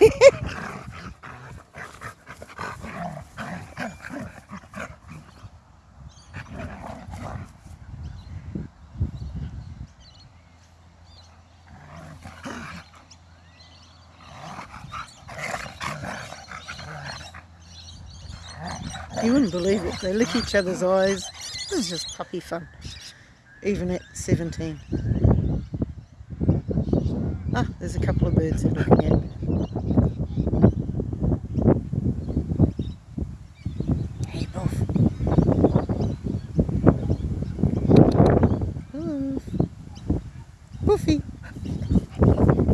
You wouldn't believe it. They lick each other's eyes. This is just puppy fun. Even at 17. Ah, there's a couple of birds they're looking at. Puff. Puffy.